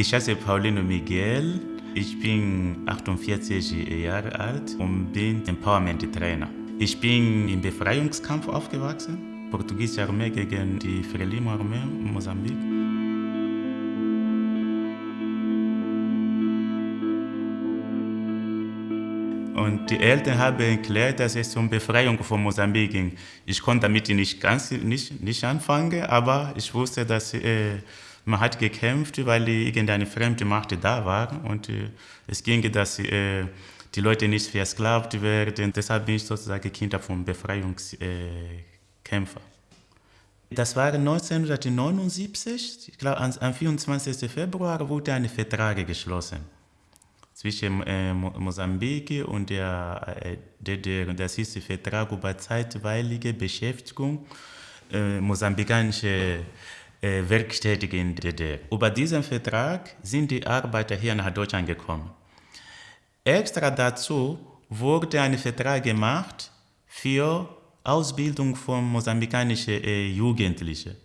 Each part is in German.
Ich heiße Paulino Miguel. Ich bin 48 Jahre alt und bin Empowerment-Trainer. Ich bin im Befreiungskampf aufgewachsen. Portugiesische Armee gegen die Frelimo-Armee in Mosambik. Und die Eltern haben erklärt, dass es um Befreiung von Mosambik ging. Ich konnte damit nicht ganz nicht, nicht anfangen, aber ich wusste, dass äh, man hat gekämpft, weil irgendeine fremde Macht da war und äh, es ging, dass äh, die Leute nicht versklavt werden. Deshalb bin ich sozusagen Kinder von Befreiungskämpfer. Das war 1979, ich glaube am 24. Februar wurde ein Vertrag geschlossen zwischen äh, Mosambik und der äh, DDR. Das ist der Vertrag über zeitweilige Beschäftigung äh, mosambikanischer äh, Werkstätige in der DDR. Über diesen Vertrag sind die Arbeiter hier nach Deutschland gekommen. Extra dazu wurde ein Vertrag gemacht für Ausbildung von mosambikanischen äh, Jugendlichen.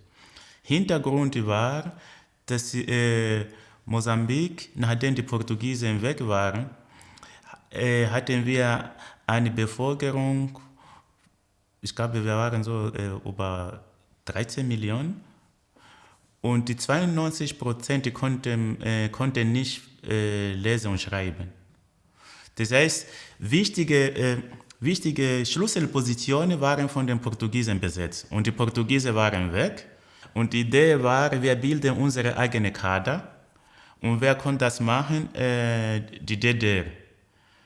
Hintergrund war, dass äh, Mosambik, nachdem die Portugiesen weg waren, äh, hatten wir eine Bevölkerung, ich glaube, wir waren so äh, über 13 Millionen. Und die 92 Prozent konnten, äh, konnten nicht äh, lesen und schreiben. Das heißt, wichtige, äh, wichtige Schlüsselpositionen waren von den Portugiesen besetzt. Und die Portugiesen waren weg. Und die Idee war, wir bilden unsere eigene Kader und wer konnte das machen? Äh, die DDR.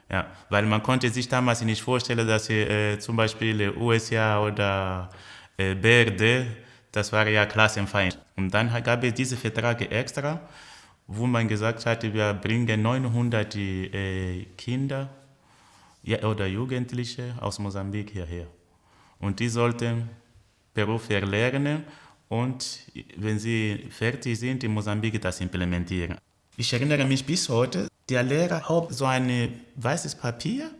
Ja, weil man konnte sich damals nicht vorstellen, dass äh, zum Beispiel USA oder äh, BRD, das war ja Klassenfeind. Und dann gab es diese Verträge extra, wo man gesagt hatte, wir bringen 900 äh, Kinder ja, oder Jugendliche aus Mosambik hierher. Und die sollten Beruf erlernen und wenn sie fertig sind, in Mosambik das implementieren. Ich erinnere mich bis heute, der Lehrer hat so ein weißes Papier,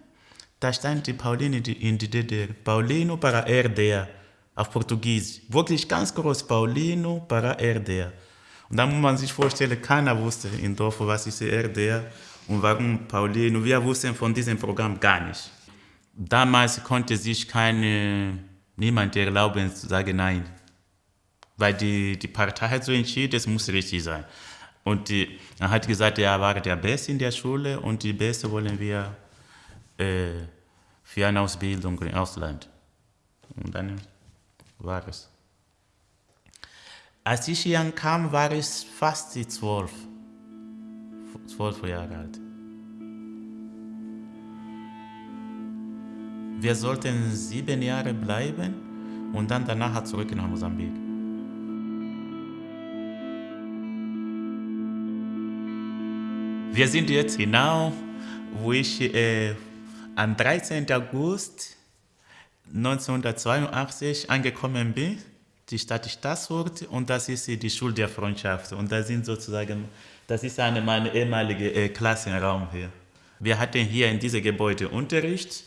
da stand die Pauline in die DDR, Paulino para RDA, auf Portugiesisch. Wirklich ganz groß, Paulino para RDA. Und dann muss man sich vorstellen, keiner wusste in Dorf, was ist RDA und warum Paulino. Wir wussten von diesem Programm gar nicht. Damals konnte sich keine, niemand erlauben zu sagen Nein. Weil die, die Partei hat so entschieden, es muss richtig sein. Und die, er hat gesagt, er war der Beste in der Schule und die Beste wollen wir äh, für eine Ausbildung im Ausland. Und dann war es. Als ich hier kam, war ich fast zwölf, zwölf Jahre alt. Wir sollten sieben Jahre bleiben und dann danach zurück nach Mosambik. Wir sind jetzt genau, wo ich äh, am 13. August 1982 angekommen bin, die Stadt Stassfurt, und das ist die Schule der Freundschaft. Und das sind sozusagen, das ist eine meiner ehemalige äh, Klassenraum hier. Wir hatten hier in diesem Gebäude Unterricht.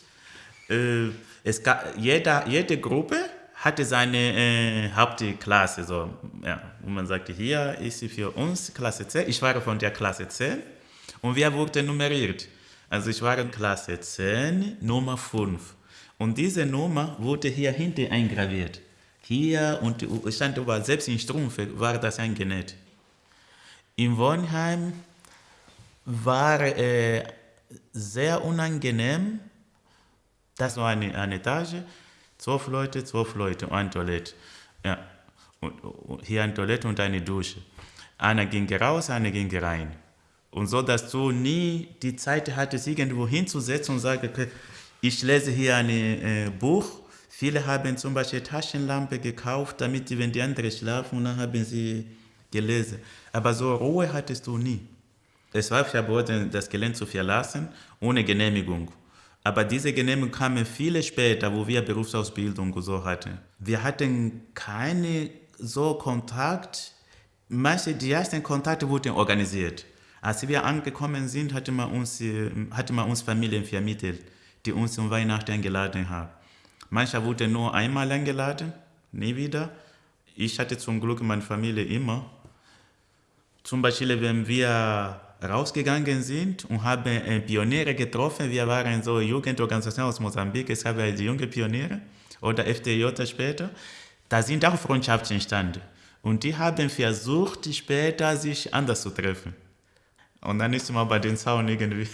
Äh, es gab, jeder, jede Gruppe hatte seine äh, Hauptklasse. So, ja. Und man sagte, hier ist sie für uns Klasse 10. Ich war von der Klasse 10. Und wir wurden nummeriert. Also ich war in Klasse 10, Nummer 5. Und diese Nummer wurde hier hinten eingraviert. Hier und stand überall, selbst in Strumpfe war das eingenäht. Im Wohnheim war äh, sehr unangenehm. Das war eine, eine Etage, zwölf Leute, zwölf Leute, eine Toilette. Ja. Und, und hier eine Toilette und eine Dusche. Einer ging raus, einer ging rein. Und so, dass du nie die Zeit hattest, irgendwo hinzusetzen und sagen, okay, ich lese hier ein äh, Buch. Viele haben zum Beispiel Taschenlampe gekauft, damit sie, wenn die anderen schlafen, dann haben sie gelesen. Aber so Ruhe hattest du nie. Es war verboten, das Gelände zu verlassen, ohne Genehmigung. Aber diese Genehmigung kam viel später, wo wir Berufsausbildung so hatten. Wir hatten keine so Kontakt. Manche, die ersten Kontakte wurden organisiert. Als wir angekommen sind, hatte man uns, äh, hatte man uns Familien vermittelt, die uns zum Weihnachten eingeladen haben. Manche wurden nur einmal eingeladen, nie wieder. Ich hatte zum Glück meine Familie immer. Zum Beispiel, wenn wir rausgegangen sind und haben äh, Pioniere getroffen, wir waren so Jugendorganisation aus Mosambik, es gab die junge Pioniere oder FDJ später, da sind auch Freundschaften entstanden. Und die haben versucht, später sich anders zu treffen. Und dann ist man bei den Zaun irgendwie,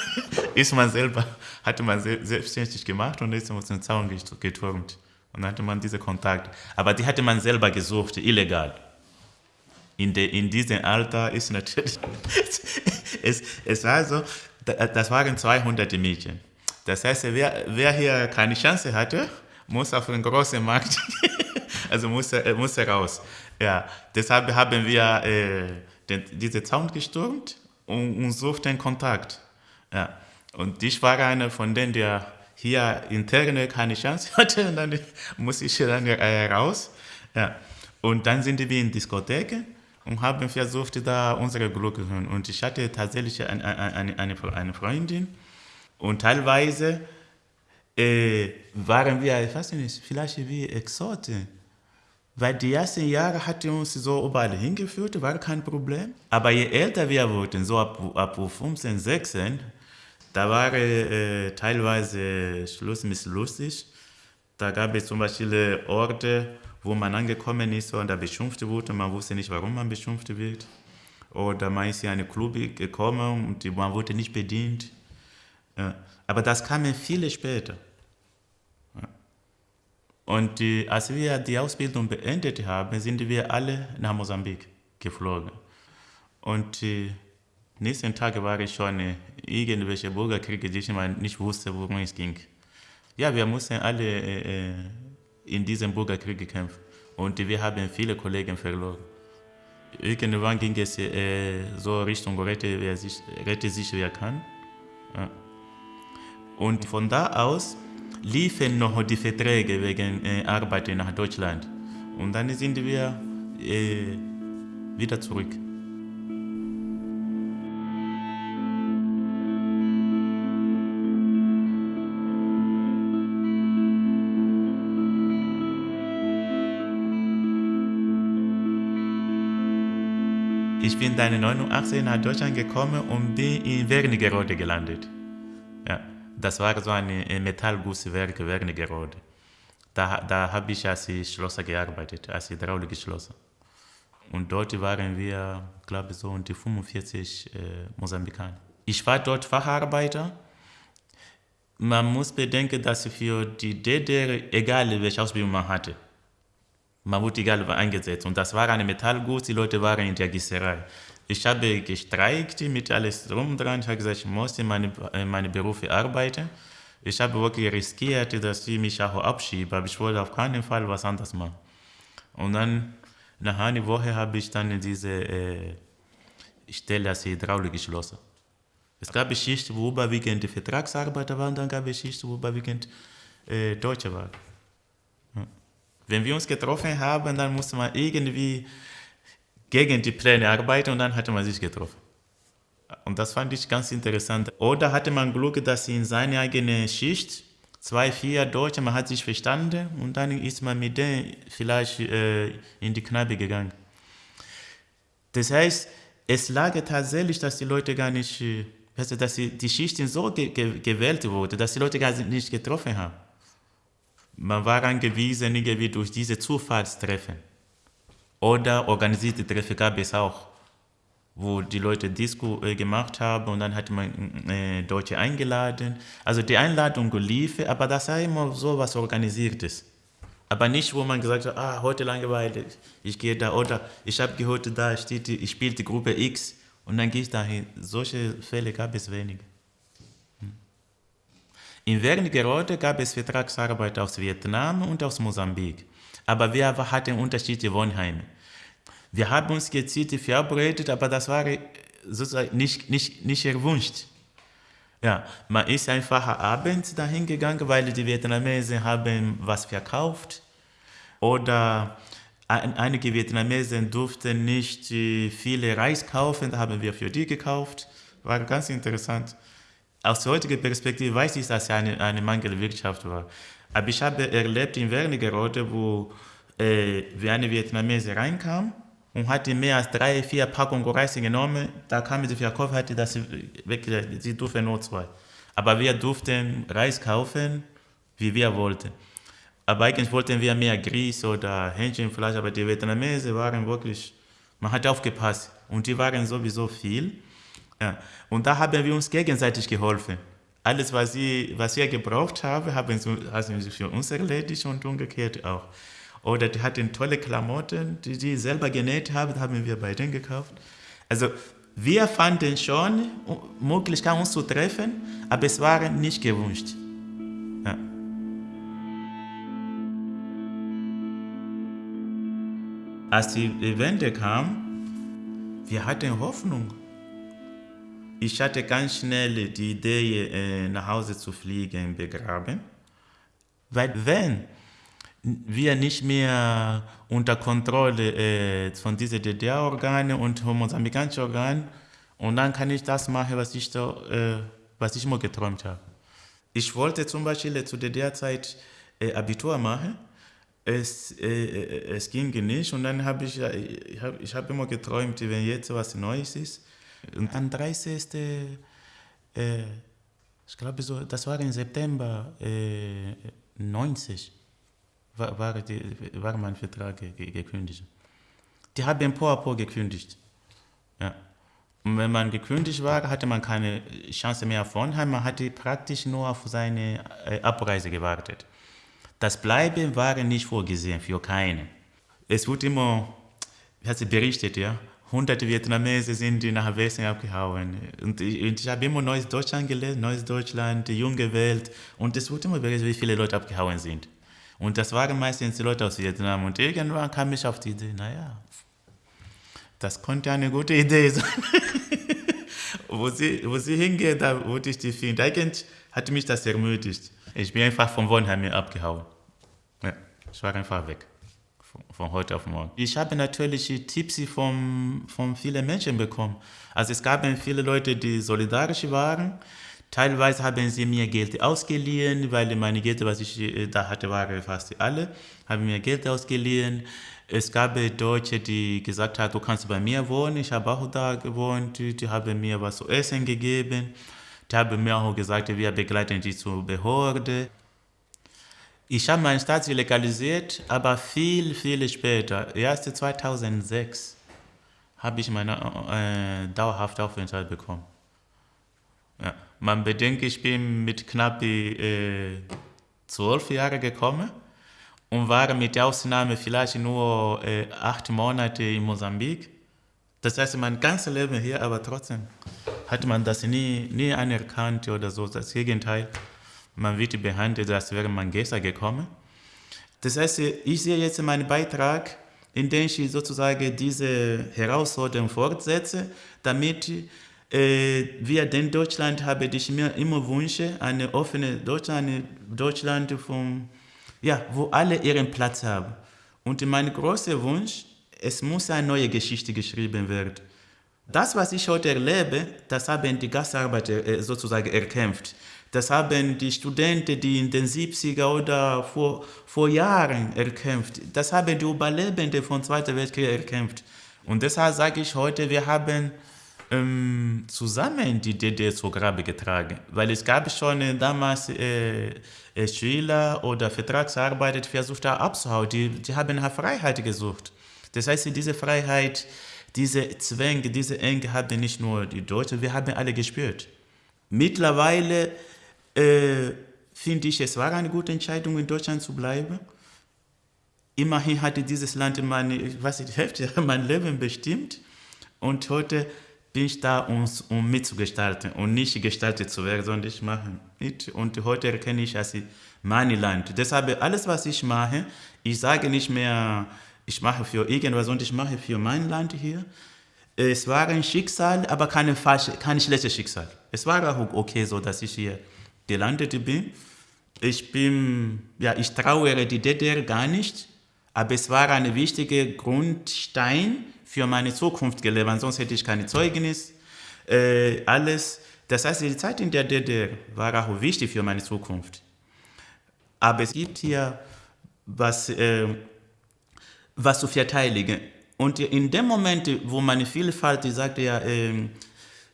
ist man selber, hatte man selbstständig gemacht und ist man zum Zaun geturmt. Und dann hatte man diesen Kontakt. Aber die hatte man selber gesucht, illegal. In, de, in diesem Alter ist natürlich, es, es war so, das waren 200 Mädchen. Das heißt, wer, wer hier keine Chance hatte, muss auf den großen Markt, also muss, muss raus. Ja, deshalb haben wir äh, den, diese Zaun gestürmt und, und suchten Kontakt. Ja. Und ich war einer von denen, der hier interne keine Chance hatte, und dann muss ich dann äh, raus. Ja. Und dann sind wir in Diskotheken und haben versucht, da unsere Glück zu hören. Und ich hatte tatsächlich eine, eine, eine, eine Freundin und teilweise äh, waren wir, ich weiß nicht, vielleicht wie Exoten. Weil die ersten Jahre hat uns so überall hingeführt, war kein Problem. Aber je älter wir wurden, so ab, ab 15, 16, da war äh, teilweise Schluss mit lustig. Da gab es zum Beispiel Orte, wo man angekommen ist und da beschimpft wurde. Man wusste nicht, warum man beschimpft wird. Oder man ist in eine Club gekommen und man wurde nicht bedient. Ja. Aber das kam viele später. Und die, als wir die Ausbildung beendet haben, sind wir alle nach Mosambik geflogen. Und die nächsten Tage war ich schon irgendwelche Bürgerkriege, die ich nicht wusste, worum es ging. Ja, wir mussten alle äh, in diesem Bürgerkrieg kämpfen. Und wir haben viele Kollegen verloren. Irgendwann ging es äh, so Richtung rette, wer sich, rette sich, wer kann. Und von da aus liefen noch die Verträge wegen äh, Arbeit nach Deutschland. Und dann sind wir äh, wieder zurück. Ich bin dann 89 nach Deutschland gekommen und bin in Wernigerode gelandet. Das war so ein Metallgusswerk Wernigerode. Da, da habe ich als Schlosser gearbeitet, als Hydraulikschlosser. Und dort waren wir, glaube ich, so um die 45 äh, Mosambikaner. Ich war dort Facharbeiter. Man muss bedenken, dass für die DDR, egal welche Ausbildung man hatte, man wurde egal eingesetzt. Und das war eine Metallguss, die Leute waren in der Gießerei. Ich habe gestreikt mit alles drum dran. Ich habe gesagt, ich musste meine, meine Berufe arbeiten. Ich habe wirklich riskiert, dass ich mich auch abschiebe, aber ich wollte auf keinen Fall was anderes machen. Und dann, nach einer Woche, habe ich dann diese äh, Stelle als Hydraulik geschlossen. Es gab Schichten, wo überwiegend Vertragsarbeiter waren, dann gab es Schichten, wo überwiegend äh, Deutsche waren. Wenn wir uns getroffen haben, dann musste man irgendwie gegen die Pläne arbeiten und dann hatte man sich getroffen. Und das fand ich ganz interessant. Oder hatte man Glück, dass in seiner eigenen Schicht zwei, vier Deutsche, man hat sich verstanden und dann ist man mit denen vielleicht äh, in die Kneipe gegangen. Das heißt, es lag tatsächlich, dass die Leute gar nicht, also dass die Schichten so ge ge gewählt wurden, dass die Leute gar nicht getroffen haben. Man war angewiesen, irgendwie durch diese Zufallstreffen. Oder organisierte Treffen gab es auch, wo die Leute Disco äh, gemacht haben und dann hat man äh, Deutsche eingeladen. Also die Einladung lief, aber das war immer so was Organisiertes. Aber nicht, wo man gesagt hat, ah, heute Langeweile, ich gehe da. Oder ich habe gehört, da steht, ich spiele die Gruppe X und dann gehe ich dahin. Solche Fälle gab es wenige. In Wernigerode gab es Vertragsarbeit aus Vietnam und aus Mosambik, aber wir hatten unterschiedliche Wohnheime. Wir haben uns gezielt verabredet, aber das war sozusagen nicht, nicht, nicht erwünscht. Ja, man ist einfach abends dahin gegangen, weil die Vietnamesen haben was verkauft oder einige Vietnamesen durften nicht viele Reis kaufen, da haben wir für die gekauft. War ganz interessant aus heutiger Perspektive weiß ich, dass es eine, eine Mangelwirtschaft war. Aber ich habe erlebt in Wernigerode, wo äh, wie eine Vietnamese reinkam und hatte mehr als drei, vier Packungen Reis genommen. Da kam sie Verkäufer, hatte das wirklich, sie durften nur zwei. Aber wir durften Reis kaufen, wie wir wollten. Aber eigentlich wollten wir mehr Grieß oder Hähnchenfleisch, aber die Vietnamesen waren wirklich, man hat aufgepasst. Und die waren sowieso viel. Ja. Und da haben wir uns gegenseitig geholfen. Alles, was, sie, was wir gebraucht haben, haben sie, sie für uns erledigt und umgekehrt auch. Oder die hatten tolle Klamotten, die sie selber genäht haben, haben wir bei denen gekauft. Also wir fanden schon Möglichkeit, uns zu treffen, aber es war nicht gewünscht. Ja. Als die Wende kam, wir hatten Hoffnung. Ich hatte ganz schnell die Idee, äh, nach Hause zu fliegen, begraben. Weil wenn wir nicht mehr unter Kontrolle äh, von diesen DDR-Organen und mosambikanischen Organen und dann kann ich das machen, was ich, da, äh, was ich immer geträumt habe. Ich wollte zum Beispiel zu DDR-Zeit äh, Abitur machen. Es, es ging nicht und dann habe ich, ich habe ich hab immer geträumt, wenn jetzt was Neues ist. Und am 30. Äh, ich glaube, so, das war im September 90 war, war, die, war mein Vertrag gekündigt. Die haben po a po gekündigt. Ja. Und wenn man gekündigt war, hatte man keine Chance mehr auf Wohnheim, man hatte praktisch nur auf seine äh, Abreise gewartet. Das Bleiben war nicht vorgesehen für keinen. Es wurde immer, wie hat sie berichtet, ja, hunderte Vietnamesen sind nach Westen abgehauen. Und ich, ich habe immer Neues Deutschland gelesen, Neues Deutschland, die junge Welt. Und es wurde immer berichtet, wie viele Leute abgehauen sind. Und das waren meistens die Leute aus Vietnam. Und irgendwann kam ich auf die Idee, naja, das konnte eine gute Idee sein. wo, sie, wo sie hingeht, da wollte ich die finden. Eigentlich hat mich das ermutigt. Ich bin einfach von Wohnheim abgehauen. Ja, ich war einfach weg. Von, von heute auf morgen. Ich habe natürlich Tipps von, von vielen Menschen bekommen. Also es gab viele Leute, die solidarisch waren. Teilweise haben sie mir Geld ausgeliehen, weil meine Geld, was ich äh, da hatte, waren fast alle, haben mir Geld ausgeliehen. Es gab Deutsche, die gesagt haben, du kannst bei mir wohnen. Ich habe auch da gewohnt. Die haben mir was zu essen gegeben. Die haben mir auch gesagt, wir begleiten dich zur Behörde. Ich habe meinen Status legalisiert, aber viel, viel später, erst 2006, habe ich meine äh, dauerhafte Aufenthalt bekommen. Ja. Man bedenkt, ich bin mit knapp äh, zwölf Jahren gekommen und war mit Ausnahme vielleicht nur äh, acht Monate in Mosambik. Das heißt, mein ganzes Leben hier, aber trotzdem hat man das nie, nie anerkannt oder so. Das Gegenteil, man wird behandelt, als wäre man gestern gekommen. Das heißt, ich sehe jetzt meinen Beitrag, indem ich sozusagen diese Herausforderung fortsetze, damit äh, wir in Deutschland haben ich mir immer wünsche, eine offene Deutschland, eine Deutschland vom, ja, wo alle ihren Platz haben. Und mein großer Wunsch, es muss eine neue Geschichte geschrieben werden. Das, was ich heute erlebe, das haben die Gastarbeiter äh, sozusagen erkämpft. Das haben die Studenten, die in den 70er oder vor, vor Jahren erkämpft. Das haben die Überlebenden vom Zweiten Weltkrieg erkämpft. Und deshalb sage ich heute, wir haben ähm, zusammen die DDR zur Grabe getragen. Weil es gab schon äh, damals äh, äh, Schüler oder Vertragsarbeiter, die versucht haben abzuhauen. Die, die haben nach Freiheit gesucht. Das heißt, diese Freiheit, diese Zwänge, diese Enge haben nicht nur die Deutschen, wir haben alle gespürt. Mittlerweile äh, finde ich, es war eine gute Entscheidung, in Deutschland zu bleiben. Immerhin hatte dieses Land meine, was die Hälfte mein Leben bestimmt. Und heute bin ich da, um, um mitzugestalten und nicht gestaltet zu werden, sondern ich mache mit. Und heute erkenne ich als mein Land. Deshalb alles, was ich mache, ich sage nicht mehr, ich mache für irgendwas, sondern ich mache für mein Land hier. Es war ein Schicksal, aber keine kein schlechtes Schicksal. Es war auch okay so, dass ich hier gelandet bin. Ich bin, ja, ich trauere die DDR gar nicht, aber es war ein wichtiger Grundstein für meine Zukunft gelebt, sonst hätte ich keine Zeugnis, äh, alles. Das heißt, die Zeit in der DDR war auch wichtig für meine Zukunft. Aber es gibt hier was, äh, was zu verteidigen. Und in dem Moment, wo man Vielfalt sagte, ja, äh,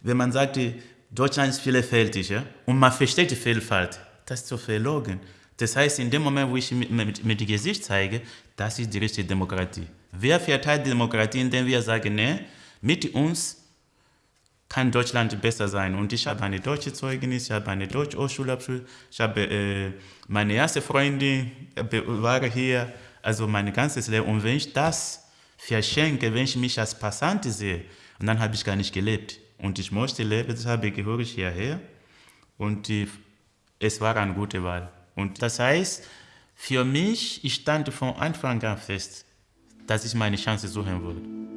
wenn man sagte, Deutschland ist vielfältig, ja, und man versteht die Vielfalt, das ist so verlogen. Das heißt, in dem Moment, wo ich mit, mit, mit dem Gesicht zeige, das ist die richtige Demokratie. Wer verteilt die Demokratie, indem wir sagen, nee, mit uns kann Deutschland besser sein. Und ich habe eine deutsche Zeugnis, ich habe eine deutsche Hochschulabschluss, ich habe äh, meine erste Freundin äh, war hier, also mein ganzes Leben. Und wenn ich das verschenke, wenn ich mich als Passant sehe, und dann habe ich gar nicht gelebt. Und ich möchte leben, deshalb gehöre ich hierher. Und die, es war eine gute Wahl. Und das heißt, für mich, ich stand von Anfang an fest, dass ich meine Chance suchen würde.